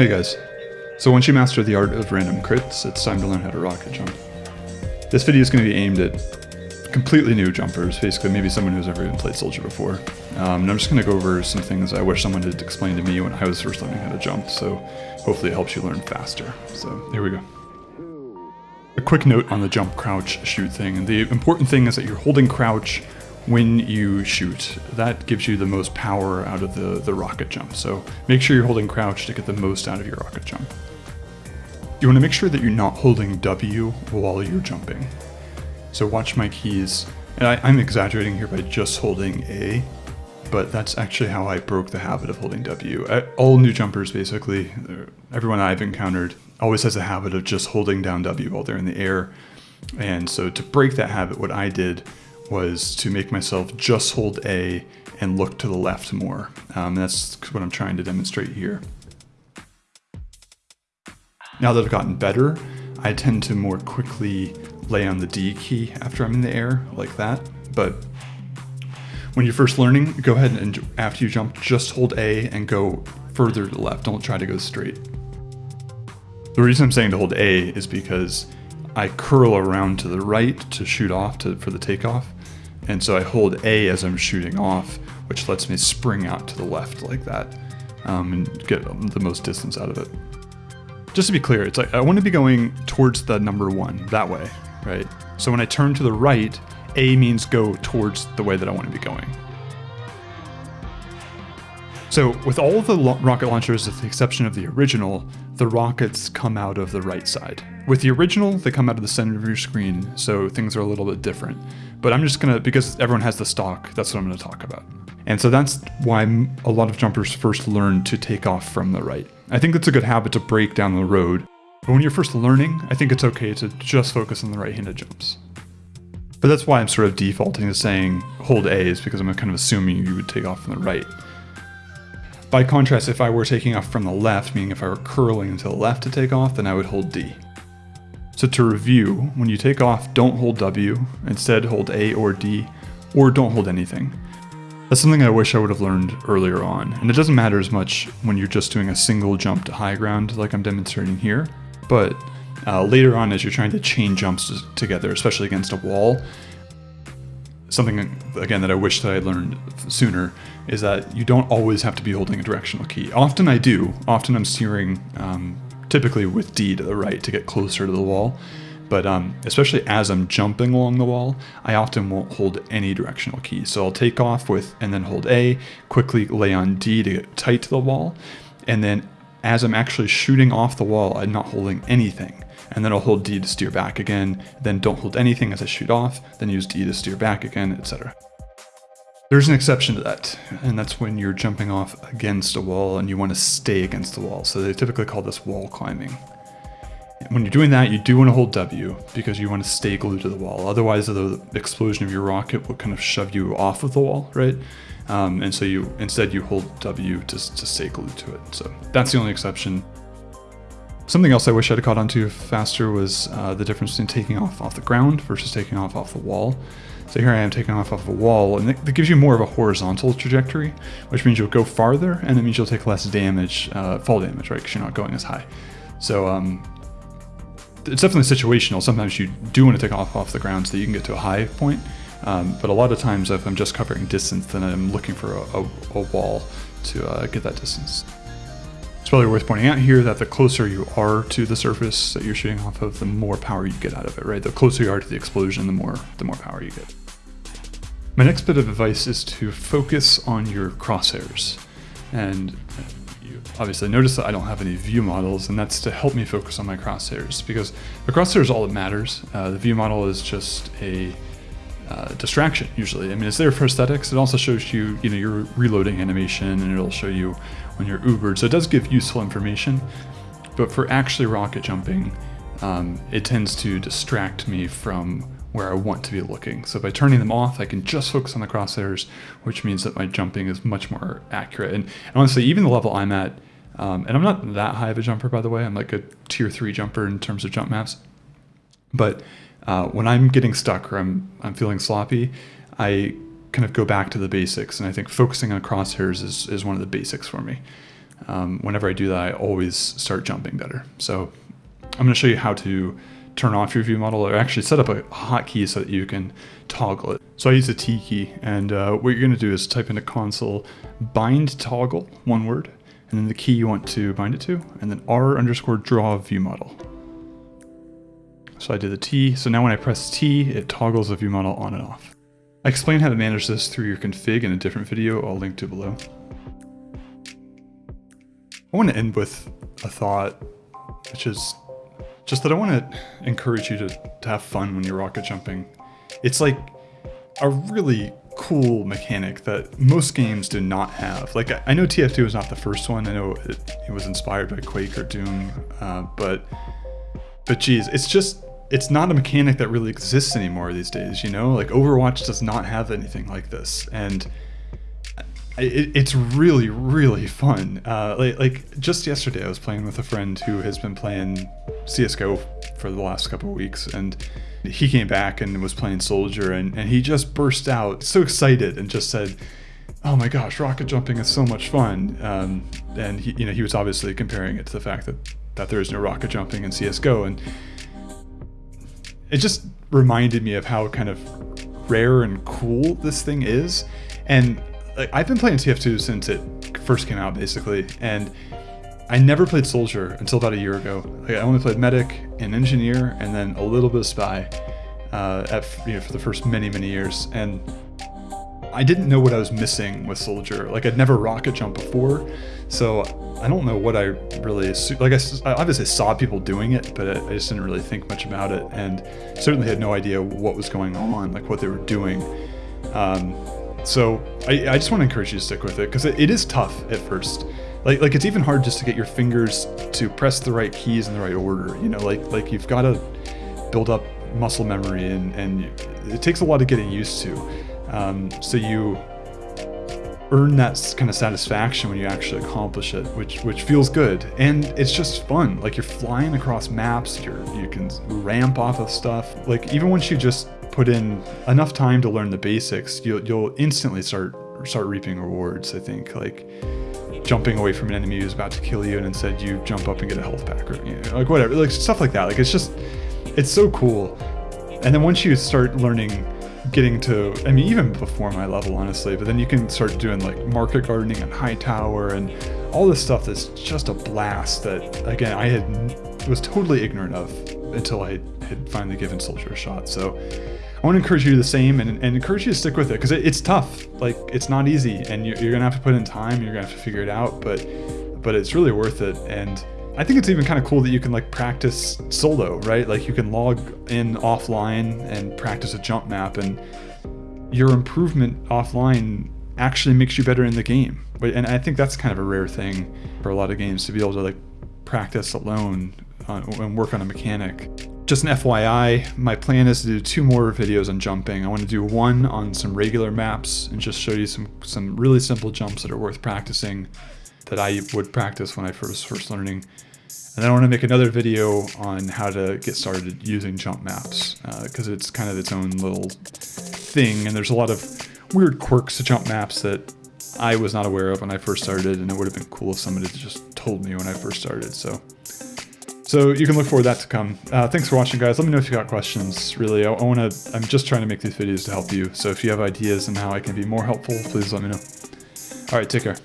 Hey guys. So once you master the art of random crits, it's time to learn how to rocket jump. This video is going to be aimed at completely new jumpers, basically maybe someone who's never even played Soldier before. Um, and I'm just going to go over some things I wish someone had explained to me when I was first learning how to jump, so hopefully it helps you learn faster. So here we go. A quick note on the jump, crouch, shoot thing. And the important thing is that you're holding crouch when you shoot. That gives you the most power out of the, the rocket jump. So make sure you're holding crouch to get the most out of your rocket jump. You want to make sure that you're not holding W while you're jumping. So watch my keys. And I, I'm exaggerating here by just holding A, but that's actually how I broke the habit of holding W. All new jumpers, basically, uh, everyone I've encountered always has a habit of just holding down W while they're in the air. And so to break that habit, what I did was to make myself just hold A and look to the left more. Um, that's what I'm trying to demonstrate here. Now that I've gotten better, I tend to more quickly lay on the D key after I'm in the air, like that. But when you're first learning, go ahead and after you jump, just hold A and go further to the left. Don't try to go straight. The reason I'm saying to hold A is because I curl around to the right to shoot off to, for the takeoff. And so I hold A as I'm shooting off, which lets me spring out to the left like that um, and get the most distance out of it. Just to be clear, it's like I want to be going towards the number one, that way, right? So when I turn to the right, A means go towards the way that I want to be going. So with all the rocket launchers, with the exception of the original, the rockets come out of the right side. With the original, they come out of the center of your screen, so things are a little bit different. But I'm just gonna, because everyone has the stock, that's what I'm gonna talk about. And so that's why a lot of jumpers first learn to take off from the right. I think it's a good habit to break down the road. But when you're first learning, I think it's okay to just focus on the right-handed jumps. But that's why I'm sort of defaulting to saying hold A is because I'm kind of assuming you would take off from the right. By contrast, if I were taking off from the left, meaning if I were curling to the left to take off, then I would hold D. So to review, when you take off, don't hold W, instead hold A or D, or don't hold anything. That's something I wish I would have learned earlier on, and it doesn't matter as much when you're just doing a single jump to high ground like I'm demonstrating here, but uh, later on as you're trying to chain jumps together, especially against a wall, something again that I wish that I learned sooner is that you don't always have to be holding a directional key. Often I do. Often I'm steering um, typically with D to the right to get closer to the wall. But um, especially as I'm jumping along the wall, I often won't hold any directional key. So I'll take off with and then hold A, quickly lay on D to get tight to the wall. And then as I'm actually shooting off the wall, I'm not holding anything and then I'll hold D to steer back again, then don't hold anything as I shoot off, then use D to steer back again, etc. There's an exception to that, and that's when you're jumping off against a wall and you want to stay against the wall. So they typically call this wall climbing. When you're doing that, you do want to hold W because you want to stay glued to the wall. Otherwise, the explosion of your rocket will kind of shove you off of the wall, right? Um, and so you instead you hold W to, to stay glued to it. So that's the only exception. Something else I wish I'd caught on to faster was uh, the difference between taking off off the ground versus taking off off the wall. So here I am taking off off a wall, and that gives you more of a horizontal trajectory, which means you'll go farther, and it means you'll take less damage, uh, fall damage, right, because you're not going as high. So um, it's definitely situational. Sometimes you do want to take off off the ground so that you can get to a high point, um, but a lot of times if I'm just covering distance, then I'm looking for a, a, a wall to uh, get that distance. It's probably worth pointing out here that the closer you are to the surface that you're shooting off of, the more power you get out of it, right? The closer you are to the explosion, the more, the more power you get. My next bit of advice is to focus on your crosshairs. And you obviously notice that I don't have any view models, and that's to help me focus on my crosshairs, because the crosshair is all that matters. Uh, the view model is just a uh, distraction usually. I mean, it's there for aesthetics. It also shows you, you know, your reloading animation and it'll show you when you're Ubered. So it does give useful information, but for actually rocket jumping, um, it tends to distract me from where I want to be looking. So by turning them off, I can just focus on the crosshairs, which means that my jumping is much more accurate. And, honestly, even the level I'm at, um, and I'm not that high of a jumper, by the way, I'm like a tier three jumper in terms of jump maps, but uh, when I'm getting stuck or I'm, I'm feeling sloppy, I kind of go back to the basics. And I think focusing on crosshairs is, is one of the basics for me. um, whenever I do that, I always start jumping better. So I'm going to show you how to turn off your view model or actually set up a hotkey so that you can toggle it. So I use a T key and uh, what you're going to do is type into console bind toggle, one word, and then the key you want to bind it to, and then R underscore draw view model. So I did the T, so now when I press T, it toggles the view model on and off. I explain how to manage this through your config in a different video I'll link to below. I want to end with a thought, which is just that I want to encourage you to, to have fun when you're rocket jumping. It's like a really cool mechanic that most games do not have. Like, I know TF2 was not the first one. I know it, it was inspired by Quake or Doom, uh, but, but geez, it's just, it's not a mechanic that really exists anymore these days, you know? Like, Overwatch does not have anything like this. And it, it's really, really fun. Uh, like, like, just yesterday, I was playing with a friend who has been playing CSGO for the last couple of weeks, and he came back and was playing Soldier, and, and he just burst out so excited and just said, "Oh my gosh, rocket jumping is so much fun!" Um, and he, you know, he was obviously comparing it to the fact that that there is no rocket jumping in CS:GO, and it just reminded me of how kind of rare and cool this thing is. And like, I've been playing TF2 since it first came out, basically, and I never played Soldier until about a year ago. Like, I only played Medic and Engineer, and then a little bit of Spy uh, at, you know, for the first many, many years. And I didn't know what I was missing with Soldier. Like, I'd never rocket jump before, so I don't know what I really like. I, I obviously saw people doing it, but I, just didn't really think much about it, and certainly had no idea what was going on, like what they were doing. Um, so I, I, just want to encourage you to stick with it because it, it is tough at first. Like like it's even hard just to get your fingers to press the right keys in the right order. You know, like like you've got to build up muscle memory and and it takes a lot of getting used to. Um, so you earn that kind of satisfaction when you actually accomplish it, which which feels good and it's just fun. Like you're flying across maps, you're you can ramp off of stuff. Like even once you just put in enough time to learn the basics, you'll you'll instantly start start reaping rewards. I think like jumping away from an enemy who's about to kill you and instead you jump up and get a health pack or you know, like whatever like stuff like that like it's just it's so cool and then once you start learning getting to i mean even before my level honestly but then you can start doing like market gardening and high tower and all this stuff that's just a blast that again i had was totally ignorant of until i had finally given soldier a shot so I want to encourage you to the same and, and encourage you to stick with it because it, it's tough. Like it's not easy, and you're, you're, gonna have to put in time. You're gonna have to figure it out, but but it's really worth it. And I think it's even kind of cool that you can like practice solo, right? Like you can log in offline and practice a jump map, and your improvement offline actually makes you better in the game. And I think that's kind of a rare thing for a lot of games to be able to like practice alone on, and work on a mechanic. Just an FYI, my plan is to do two more videos on jumping. I want to do one on some regular maps and just show you some, some really simple jumps that are worth practicing that I would practice when I first first learning. And then I want to make another video on how to get started using jump maps because uh, it's kind of its own little thing and there's a lot of weird quirks to jump maps that I was not aware of when I first started and it would have been cool if somebody just told me when I first started. So so you can look forward to that to come. Uh, thanks for watching, guys. Let me know if you got questions. Really, I, I want to. I'm just trying to make these videos to help you. So if you have ideas on how I can be more helpful, please let me know. All right, take care.